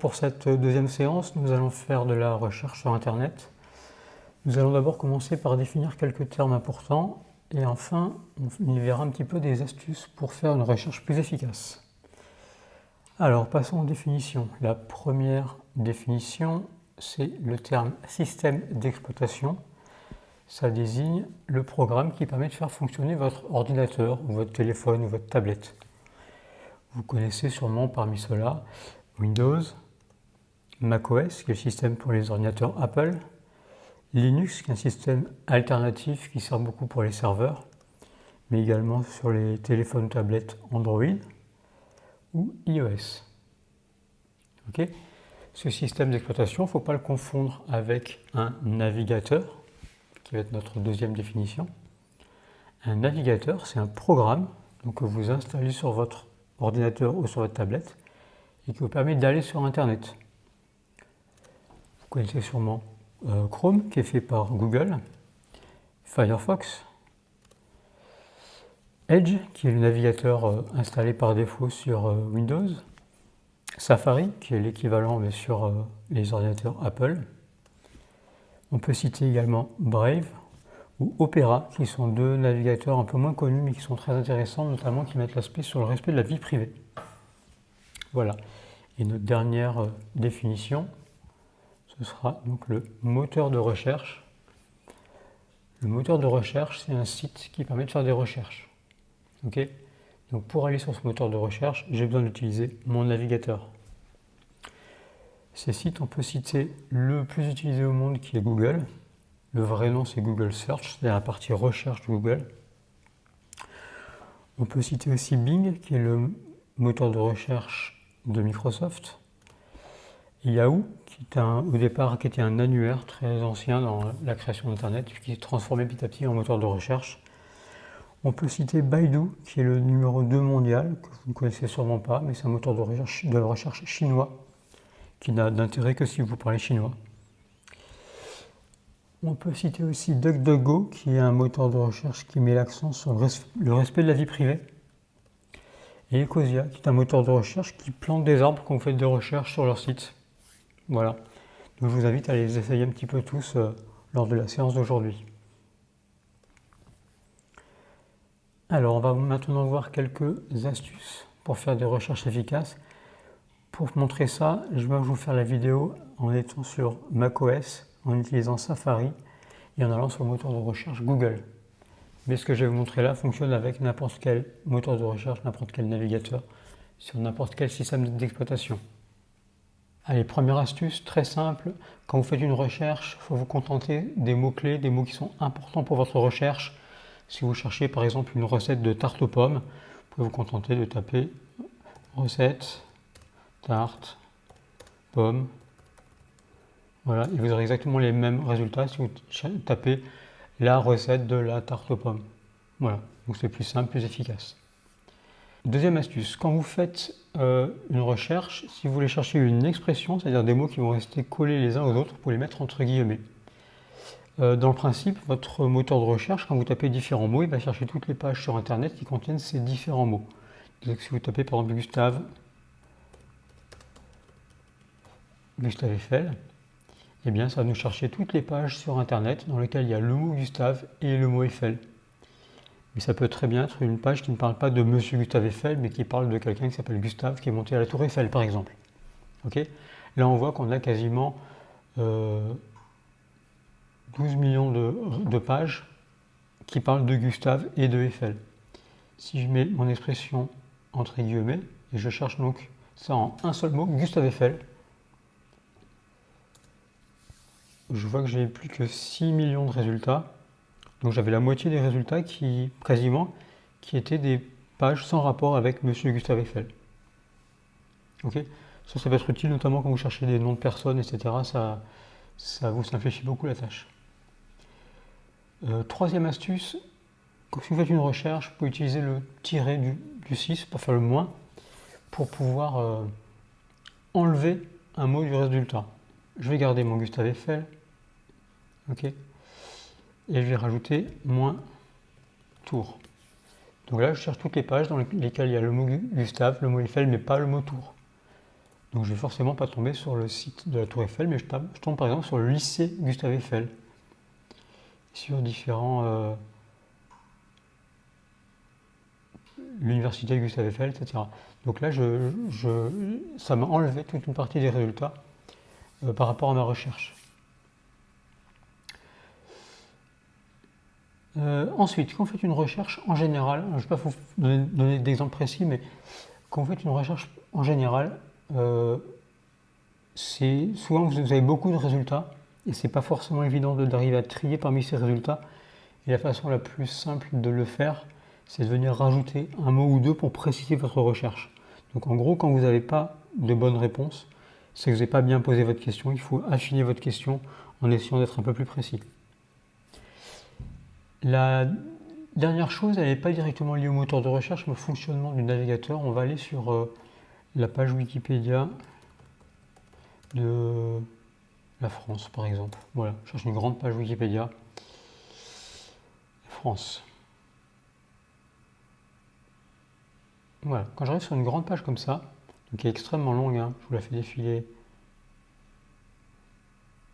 pour cette deuxième séance, nous allons faire de la recherche sur Internet. Nous allons d'abord commencer par définir quelques termes importants et enfin, on y verra un petit peu des astuces pour faire une recherche plus efficace. Alors, passons aux définitions. La première définition, c'est le terme système d'exploitation. Ça désigne le programme qui permet de faire fonctionner votre ordinateur, ou votre téléphone, ou votre tablette. Vous connaissez sûrement parmi ceux-là Windows, macOS, qui est le système pour les ordinateurs Apple, Linux, qui est un système alternatif qui sert beaucoup pour les serveurs, mais également sur les téléphones tablettes Android ou iOS. Ce système d'exploitation, il ne faut pas le confondre avec un navigateur, qui va être notre deuxième définition. Un navigateur, c'est un programme donc, que vous installez sur votre ordinateur ou sur votre tablette et qui vous permet d'aller sur Internet. Connaissez sûrement euh, Chrome qui est fait par Google, Firefox, Edge qui est le navigateur euh, installé par défaut sur euh, Windows, Safari qui est l'équivalent sur les ordinateurs Apple. On peut citer également Brave ou Opera qui sont deux navigateurs un peu moins connus mais qui sont très intéressants, notamment qui mettent l'aspect sur le respect de la vie privée. Voilà. Et notre dernière définition, ce sera donc le moteur de recherche. Le moteur de recherche, c'est un site qui permet de faire des recherches. Ok? Donc pour aller sur ce moteur de recherche, j'ai besoin d'utiliser mon navigateur. Ces sites, on peut citer le plus utilisé au monde qui est Google. Le vrai nom, c'est Google Search, c'est la partie recherche de Google. On peut citer aussi Bing, qui est le moteur de recherche de Microsoft. Yahoo, qui est un, au départ qui était un annuaire très ancien dans la création d'Internet, qui s'est transformé petit à petit en moteur de recherche. On peut citer Baidu, qui est le numéro 2 mondial, que vous ne connaissez sûrement pas, mais c'est un moteur de recherche, de recherche chinois, qui n'a d'intérêt que si vous parlez chinois. On peut citer aussi DuckDuckGo, qui est un moteur de recherche qui met l'accent sur le respect de la vie privée et Ecosia, qui est un moteur de recherche qui plante des arbres quand vous faites des recherches sur leur site. Voilà. Donc je vous invite à les essayer un petit peu tous euh, lors de la séance d'aujourd'hui. Alors, on va maintenant voir quelques astuces pour faire des recherches efficaces. Pour montrer ça, je vais vous faire la vidéo en étant sur macOS, en utilisant Safari et en allant sur le moteur de recherche Google. Mais ce que je vais vous montrer là fonctionne avec n'importe quel moteur de recherche, n'importe quel navigateur, sur n'importe quel système d'exploitation. Allez, première astuce, très simple, quand vous faites une recherche, il faut vous contenter des mots-clés, des mots qui sont importants pour votre recherche. Si vous cherchez par exemple une recette de tarte aux pommes, vous pouvez vous contenter de taper recette, tarte, pomme. Voilà, et vous aurez exactement les mêmes résultats si vous tapez la recette de la tarte aux pommes. Voilà, donc c'est plus simple, plus efficace. Deuxième astuce, quand vous faites euh, une recherche, si vous voulez chercher une expression, c'est-à-dire des mots qui vont rester collés les uns aux autres, pouvez les mettre entre guillemets. Euh, dans le principe, votre moteur de recherche, quand vous tapez différents mots, il va chercher toutes les pages sur Internet qui contiennent ces différents mots. Si vous tapez par exemple Gustave, Gustave Eiffel, eh bien, ça va nous chercher toutes les pages sur Internet dans lesquelles il y a le mot Gustave et le mot Eiffel. Mais ça peut très bien être une page qui ne parle pas de Monsieur Gustave Eiffel, mais qui parle de quelqu'un qui s'appelle Gustave, qui est monté à la Tour Eiffel, par exemple. Là, on voit qu'on a quasiment 12 euh, millions de, pages qui parlent de Gustave et de Eiffel. Si je mets mon expression entre guillemets, et je cherche donc ça en un seul mot, Gustave Eiffel, je vois que j'ai plus que 6 millions de résultats. Donc j'avais la moitié des résultats qui, quasiment, qui étaient des pages sans rapport avec Monsieur Gustave Eiffel. Ok? Ça, ça peut être utile notamment quand vous cherchez des noms de personnes, etc. Ça, ça vous simplifie beaucoup la tâche. Euh, troisième astuce, si vous faites une recherche, vous pouvez utiliser le tiret du, 6 pour faire le moins, pour pouvoir euh, enlever un mot du résultat. Je vais garder mon Gustave Eiffel, Et je vais rajouter moins tour. Donc là, je cherche toutes les pages dans lesquelles il y a le mot Gustave, le mot Eiffel, mais pas le mot tour. Donc je vais forcément pas tomber sur le site de la Tour Eiffel, mais je, tombe par exemple sur le lycée Gustave Eiffel, sur différents... Euh, l'université Gustave Eiffel, etc. Donc là, je, ça m'a enlevé toute une partie des résultats euh, par rapport à ma recherche. Euh, ensuite, quand vous faites une recherche en général, je ne vais pas vous donner, d'exemple précis, mais quand vous faites une recherche en général, euh, souvent vous avez beaucoup de résultats et c'est pas forcément évident d'arriver à trier parmi ces résultats. Et la façon la plus simple de le faire, c'est de venir rajouter un mot ou deux pour préciser votre recherche. Donc en gros, quand vous n'avez pas de bonne réponse, c'est que vous n'avez pas bien posé votre question. Il faut affiner votre question en essayant d'être un peu plus précis. La dernière chose, elle n'est pas directement liée au moteur de recherche, mais au fonctionnement du navigateur. On va aller sur euh, la page Wikipédia de la France, par exemple. Voilà, je cherche une grande page Wikipédia. France. Voilà, quand j'arrive sur une grande page comme ça, qui est extrêmement longue, hein, je vous la fais défiler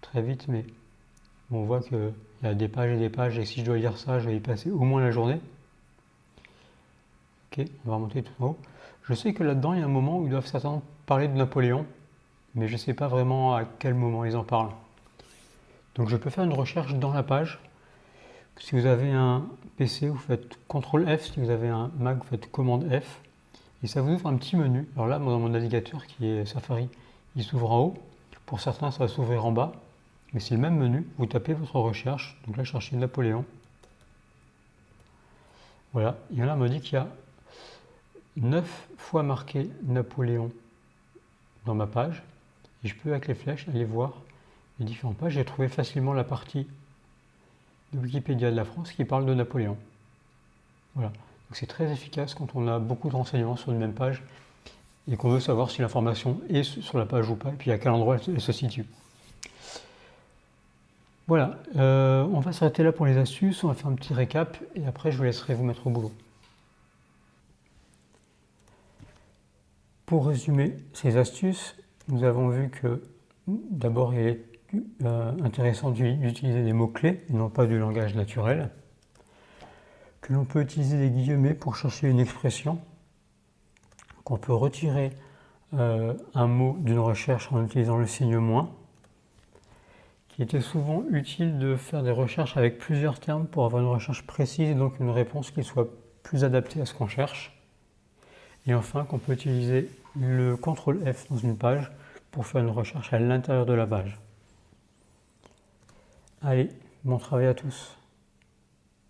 très vite, mais on voit qu'il y a des pages et des pages, et si je dois lire ça, je vais y passer au moins la journée. Ok, on va remonter tout en haut. Je sais que là-dedans, il y a un moment où ils doivent certainement parler de Napoléon, mais je ne sais pas vraiment à quel moment ils en parlent. Donc je peux faire une recherche dans la page. Si vous avez un PC, vous faites CTRL F. Si vous avez un Mac, vous faites commande F. Et ça vous ouvre un petit menu. Alors là, dans mon navigateur qui est Safari, il s'ouvre en haut. Pour certains, ça va s'ouvrir en bas. Mais c'est le même menu. Vous tapez votre recherche. Donc là, je cherche Napoléon. Voilà. Et là, on me dit qu'il y a 9 fois marqué Napoléon dans ma page. Et je peux, avec les flèches, aller voir les différentes pages. J'ai trouvé facilement la partie de Wikipédia de la France qui parle de Napoléon. Voilà. c'est très efficace quand on a beaucoup de renseignements sur une même page et qu'on veut savoir si l'information est sur la page ou pas, et puis à quel endroit elle se situe. Voilà, euh, on va s'arrêter là pour les astuces, on va faire un petit récap et après je vous laisserai vous mettre au boulot. Pour résumer ces astuces, nous avons vu que d'abord il est euh, intéressant d'utiliser des mots-clés et non pas du langage naturel, que l'on peut utiliser des guillemets pour chercher une expression, qu'on peut retirer euh, un mot d'une recherche en utilisant le signe moins, il était souvent utile de faire des recherches avec plusieurs termes pour avoir une recherche précise et donc une réponse qui soit plus adaptée à ce qu'on cherche. Et enfin, qu'on peut utiliser le CTRL F dans une page pour faire une recherche à l'intérieur de la page. Allez, bon travail à tous